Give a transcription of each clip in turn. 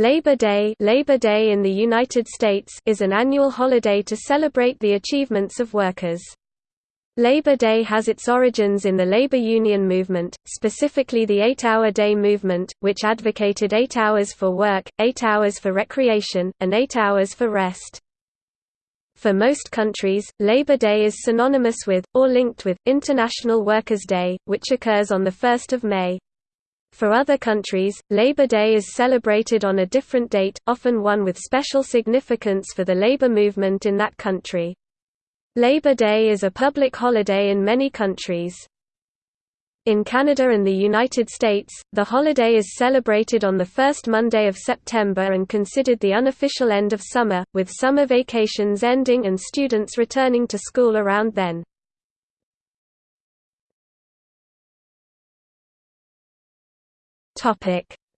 Labor Day, Labor Day in the United States is an annual holiday to celebrate the achievements of workers. Labor Day has its origins in the labor union movement, specifically the Eight-Hour Day movement, which advocated eight hours for work, eight hours for recreation, and eight hours for rest. For most countries, Labor Day is synonymous with, or linked with, International Workers' Day, which occurs on 1 May. For other countries, Labor Day is celebrated on a different date, often one with special significance for the labor movement in that country. Labor Day is a public holiday in many countries. In Canada and the United States, the holiday is celebrated on the first Monday of September and considered the unofficial end of summer, with summer vacations ending and students returning to school around then.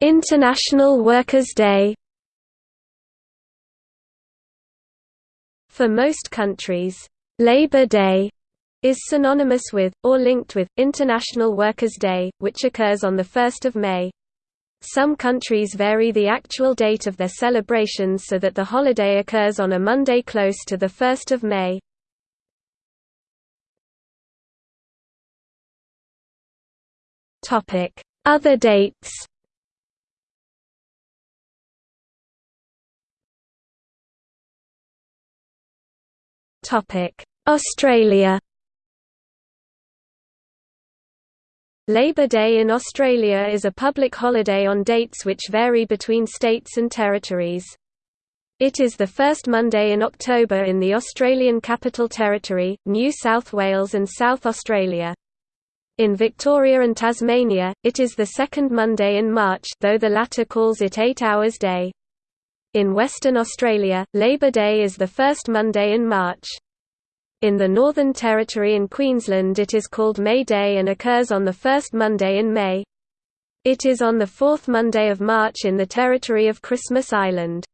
International Workers' Day. For most countries, Labor Day is synonymous with, or linked with, International Workers' Day, which occurs on 1 May. Some countries vary the actual date of their celebrations so that the holiday occurs on a Monday close to 1 May. Other dates Australia Labor Day in Australia is a public holiday on dates which vary between states and territories. It is the first Monday in October in the Australian Capital Territory, New South Wales and South Australia. In Victoria and Tasmania, it is the second Monday in March though the latter calls it 8 Hours Day. In Western Australia, Labor Day is the first Monday in March. In the Northern Territory and Queensland it is called May Day and occurs on the first Monday in May. It is on the fourth Monday of March in the territory of Christmas Island.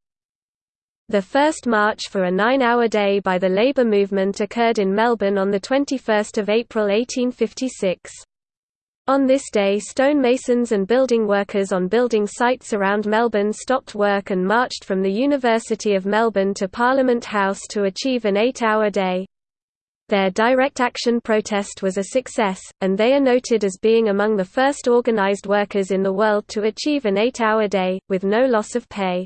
The first march for a nine-hour day by the labour movement occurred in Melbourne on 21 April 1856. On this day stonemasons and building workers on building sites around Melbourne stopped work and marched from the University of Melbourne to Parliament House to achieve an eight-hour day. Their direct action protest was a success, and they are noted as being among the first organised workers in the world to achieve an eight-hour day, with no loss of pay.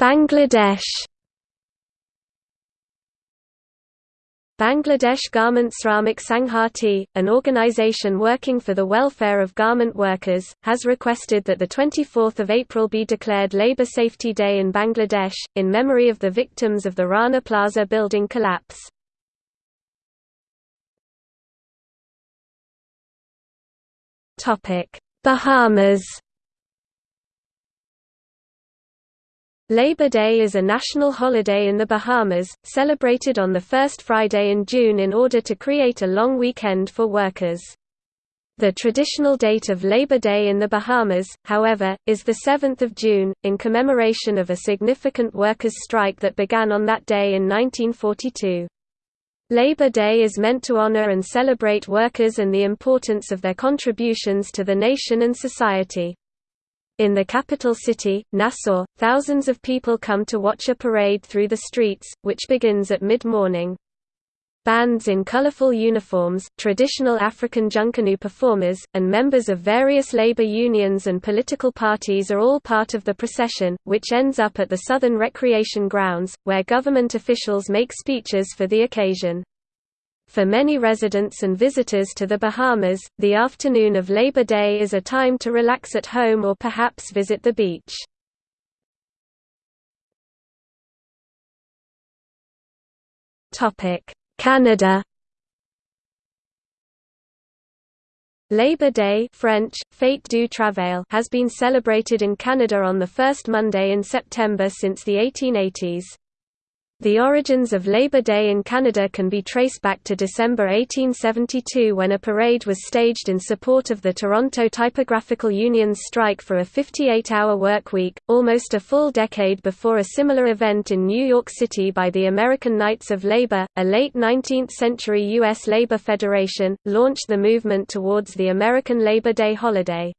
Bangladesh Bangladesh Garment Shramik Sanghati, an organization working for the welfare of garment workers, has requested that 24 April be declared Labour Safety Day in Bangladesh, in memory of the victims of the Rana Plaza building collapse. Bahamas Labor Day is a national holiday in the Bahamas, celebrated on the first Friday in June in order to create a long weekend for workers. The traditional date of Labor Day in the Bahamas, however, is 7 June, in commemoration of a significant workers' strike that began on that day in 1942. Labor Day is meant to honor and celebrate workers and the importance of their contributions to the nation and society. In the capital city, Nassau, thousands of people come to watch a parade through the streets, which begins at mid-morning. Bands in colorful uniforms, traditional African junkanoo performers, and members of various labor unions and political parties are all part of the procession, which ends up at the Southern Recreation Grounds, where government officials make speeches for the occasion. For many residents and visitors to the Bahamas, the afternoon of Labor Day is a time to relax at home or perhaps visit the beach. Canada Labor Day French, Fête du Travail has been celebrated in Canada on the first Monday in September since the 1880s. The origins of Labor Day in Canada can be traced back to December 1872 when a parade was staged in support of the Toronto Typographical Union's strike for a 58-hour work week, almost a full decade before a similar event in New York City by the American Knights of Labor, a late 19th-century U.S. labor federation, launched the movement towards the American Labor Day holiday.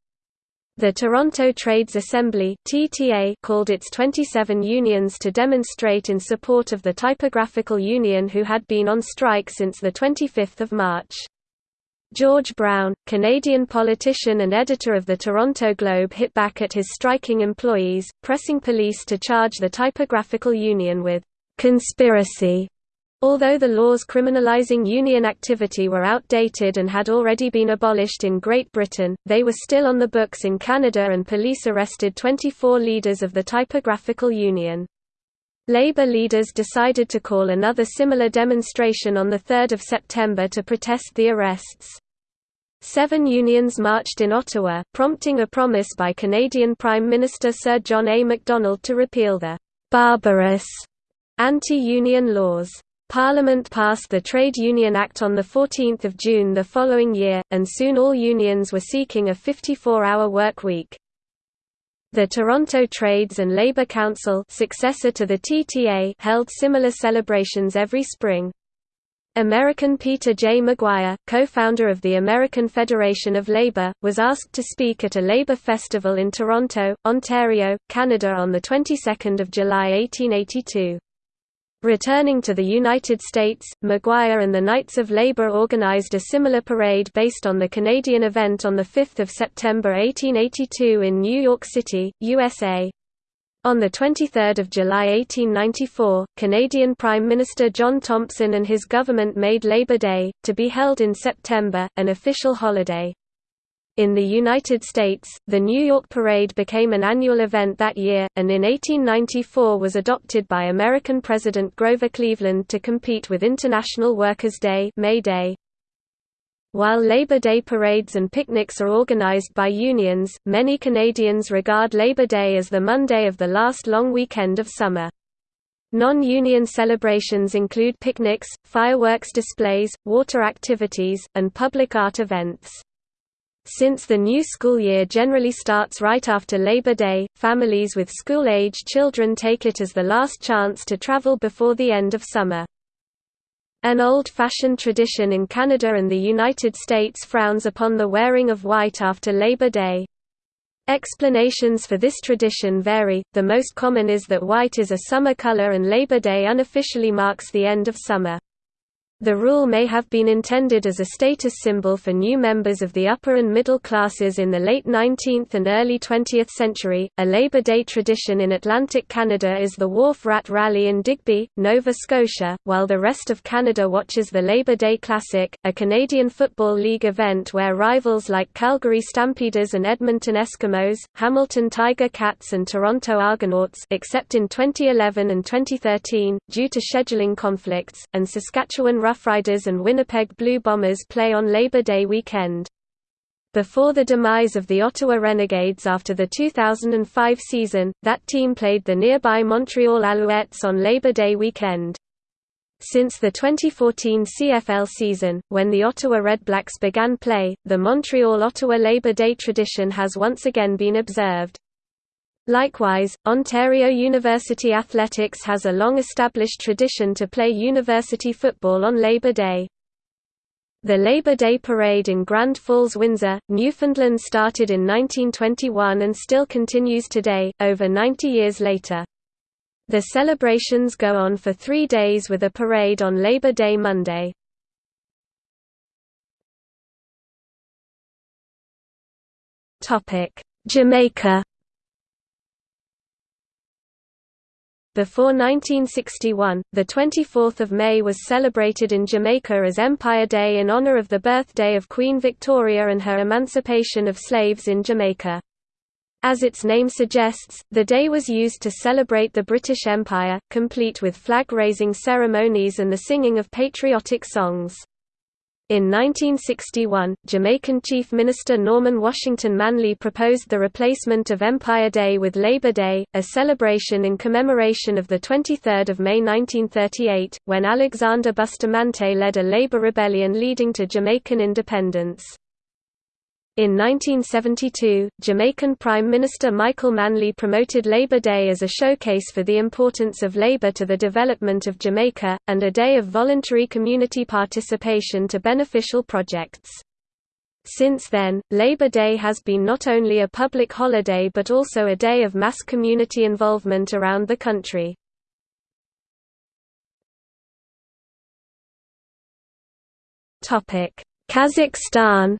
The Toronto Trades Assembly (TTA) called its 27 unions to demonstrate in support of the Typographical Union who had been on strike since the 25th of March. George Brown, Canadian politician and editor of the Toronto Globe hit back at his striking employees, pressing police to charge the Typographical Union with conspiracy Although the laws criminalizing union activity were outdated and had already been abolished in Great Britain, they were still on the books in Canada and police arrested 24 leaders of the Typographical Union. Labour leaders decided to call another similar demonstration on 3 September to protest the arrests. Seven unions marched in Ottawa, prompting a promise by Canadian Prime Minister Sir John A. Macdonald to repeal the «barbarous» anti-union laws. Parliament passed the Trade Union Act on 14 June the following year, and soon all unions were seeking a 54-hour work week. The Toronto Trades and Labour Council successor to the TTA held similar celebrations every spring. American Peter J. McGuire, co-founder of the American Federation of Labour, was asked to speak at a Labour festival in Toronto, Ontario, Canada on the 22nd of July 1882. Returning to the United States, McGuire and the Knights of Labor organized a similar parade based on the Canadian event on 5 September 1882 in New York City, USA. On 23 July 1894, Canadian Prime Minister John Thompson and his government made Labor Day, to be held in September, an official holiday. In the United States, the New York Parade became an annual event that year, and in 1894 was adopted by American President Grover Cleveland to compete with International Workers' Day May Day. While Labor Day parades and picnics are organized by unions, many Canadians regard Labor Day as the Monday of the last long weekend of summer. Non-union celebrations include picnics, fireworks displays, water activities, and public art events. Since the new school year generally starts right after Labor Day, families with school-age children take it as the last chance to travel before the end of summer. An old-fashioned tradition in Canada and the United States frowns upon the wearing of white after Labor Day. Explanations for this tradition vary, the most common is that white is a summer color and Labor Day unofficially marks the end of summer. The rule may have been intended as a status symbol for new members of the upper and middle classes in the late 19th and early 20th century. A Labor Day tradition in Atlantic Canada is the Wharf Rat Rally in Digby, Nova Scotia, while the rest of Canada watches the Labor Day Classic, a Canadian Football League event where rivals like Calgary Stampeders and Edmonton Eskimos, Hamilton Tiger Cats and Toronto Argonauts except in 2011 and 2013, due to scheduling conflicts, and Saskatchewan Roughriders and Winnipeg Blue Bombers play on Labor Day weekend. Before the demise of the Ottawa Renegades after the 2005 season, that team played the nearby Montreal Alouettes on Labor Day weekend. Since the 2014 CFL season, when the Ottawa Redblacks began play, the Montreal-Ottawa Labor Day tradition has once again been observed. Likewise, Ontario University Athletics has a long-established tradition to play university football on Labor Day. The Labor Day Parade in Grand Falls, Windsor, Newfoundland started in 1921 and still continues today, over 90 years later. The celebrations go on for three days with a parade on Labor Day Monday. Jamaica Before 1961, the 24th of May was celebrated in Jamaica as Empire Day in honor of the birthday of Queen Victoria and her emancipation of slaves in Jamaica. As its name suggests, the day was used to celebrate the British Empire, complete with flag-raising ceremonies and the singing of patriotic songs. In 1961, Jamaican Chief Minister Norman Washington Manley proposed the replacement of Empire Day with Labor Day, a celebration in commemoration of 23 May 1938, when Alexander Bustamante led a labor rebellion leading to Jamaican independence. In 1972, Jamaican Prime Minister Michael Manley promoted Labor Day as a showcase for the importance of labor to the development of Jamaica, and a day of voluntary community participation to beneficial projects. Since then, Labor Day has been not only a public holiday but also a day of mass community involvement around the country. Kazakhstan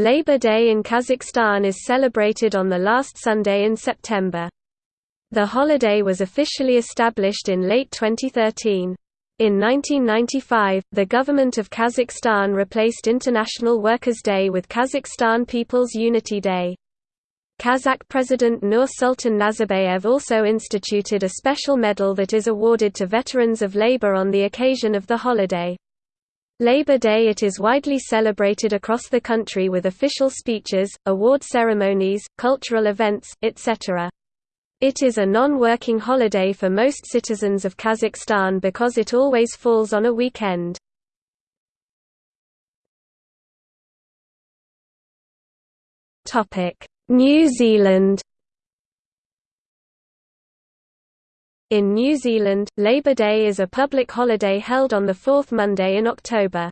Labor Day in Kazakhstan is celebrated on the last Sunday in September. The holiday was officially established in late 2013. In 1995, the government of Kazakhstan replaced International Workers' Day with Kazakhstan People's Unity Day. Kazakh President Nursultan Nazarbayev also instituted a special medal that is awarded to veterans of labor on the occasion of the holiday. Labor Day It is widely celebrated across the country with official speeches, award ceremonies, cultural events, etc. It is a non-working holiday for most citizens of Kazakhstan because it always falls on a weekend. New Zealand In New Zealand, Labor Day is a public holiday held on the fourth Monday in October.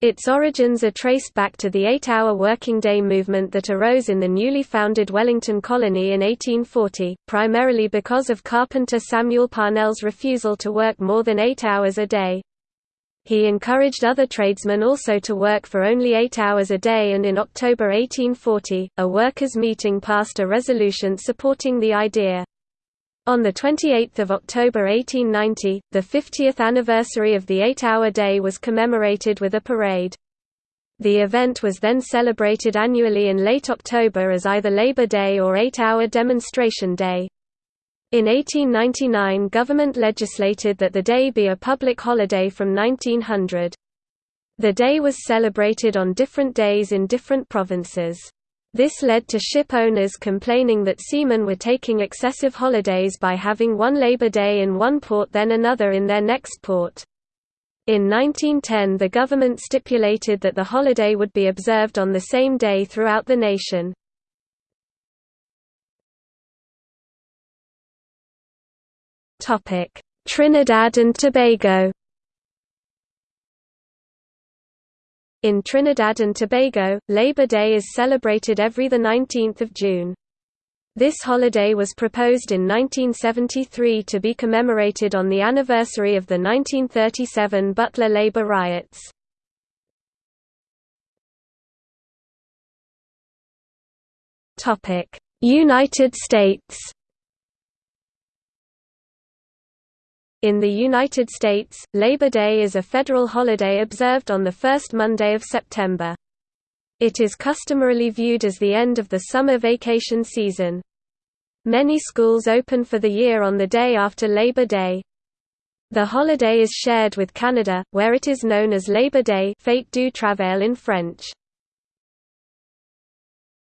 Its origins are traced back to the eight-hour working day movement that arose in the newly founded Wellington colony in 1840, primarily because of carpenter Samuel Parnell's refusal to work more than eight hours a day. He encouraged other tradesmen also to work for only eight hours a day and in October 1840, a workers' meeting passed a resolution supporting the idea. On 28 October 1890, the 50th anniversary of the eight-hour day was commemorated with a parade. The event was then celebrated annually in late October as either Labor Day or Eight-Hour Demonstration Day. In 1899 government legislated that the day be a public holiday from 1900. The day was celebrated on different days in different provinces. This led to ship owners complaining that seamen were taking excessive holidays by having one Labor Day in one port then another in their next port. In 1910 the government stipulated that the holiday would be observed on the same day throughout the nation. Trinidad and Tobago In Trinidad and Tobago, Labor Day is celebrated every 19 June. This holiday was proposed in 1973 to be commemorated on the anniversary of the 1937 Butler labor riots. United States In the United States, Labor Day is a federal holiday observed on the first Monday of September. It is customarily viewed as the end of the summer vacation season. Many schools open for the year on the day after Labor Day. The holiday is shared with Canada, where it is known as Labor Day Fête du Travail in French.